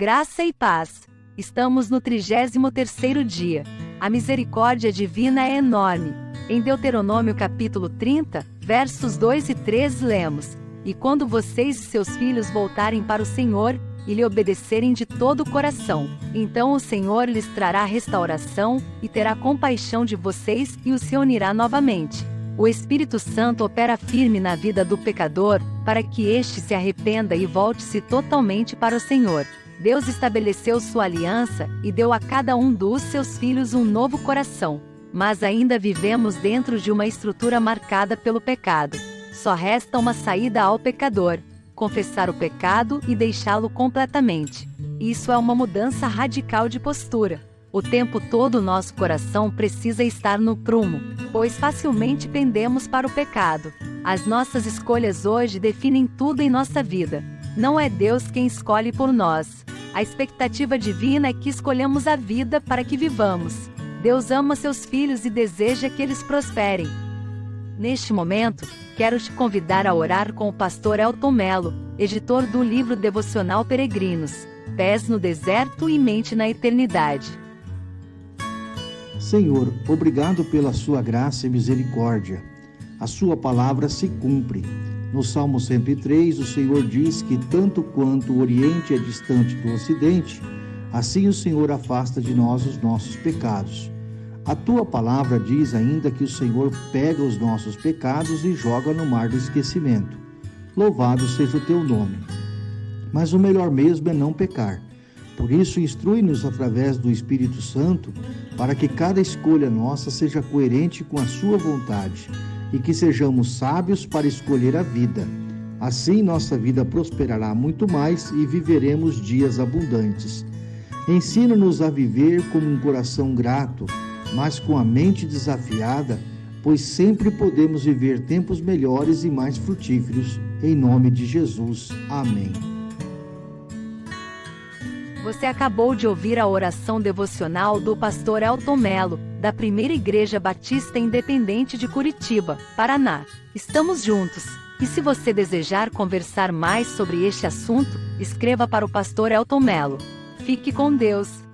Graça e paz. Estamos no 33º dia. A misericórdia divina é enorme. Em Deuteronômio capítulo 30, versos 2 e 3 lemos: E quando vocês e seus filhos voltarem para o Senhor, e lhe obedecerem de todo o coração, então o Senhor lhes trará restauração, e terá compaixão de vocês e os reunirá novamente. O Espírito Santo opera firme na vida do pecador, para que este se arrependa e volte-se totalmente para o Senhor. Deus estabeleceu sua aliança e deu a cada um dos seus filhos um novo coração. Mas ainda vivemos dentro de uma estrutura marcada pelo pecado. Só resta uma saída ao pecador: confessar o pecado e deixá-lo completamente. Isso é uma mudança radical de postura. O tempo todo nosso coração precisa estar no prumo, pois facilmente pendemos para o pecado. As nossas escolhas hoje definem tudo em nossa vida. Não é Deus quem escolhe por nós. A expectativa divina é que escolhamos a vida para que vivamos. Deus ama seus filhos e deseja que eles prosperem. Neste momento, quero te convidar a orar com o pastor Elton Melo, editor do livro devocional Peregrinos, Pés no Deserto e Mente na Eternidade. Senhor, obrigado pela sua graça e misericórdia. A sua palavra se cumpre. No Salmo 103, o Senhor diz que tanto quanto o Oriente é distante do Ocidente, assim o Senhor afasta de nós os nossos pecados. A tua palavra diz ainda que o Senhor pega os nossos pecados e joga no mar do esquecimento. Louvado seja o teu nome. Mas o melhor mesmo é não pecar. Por isso, instrui-nos através do Espírito Santo para que cada escolha nossa seja coerente com a Sua vontade e que sejamos sábios para escolher a vida. Assim, nossa vida prosperará muito mais e viveremos dias abundantes. Ensina-nos a viver com um coração grato, mas com a mente desafiada, pois sempre podemos viver tempos melhores e mais frutíferos. Em nome de Jesus. Amém. Você acabou de ouvir a oração devocional do pastor Elton Melo, da Primeira Igreja Batista Independente de Curitiba, Paraná. Estamos juntos. E se você desejar conversar mais sobre este assunto, escreva para o pastor Elton Melo. Fique com Deus.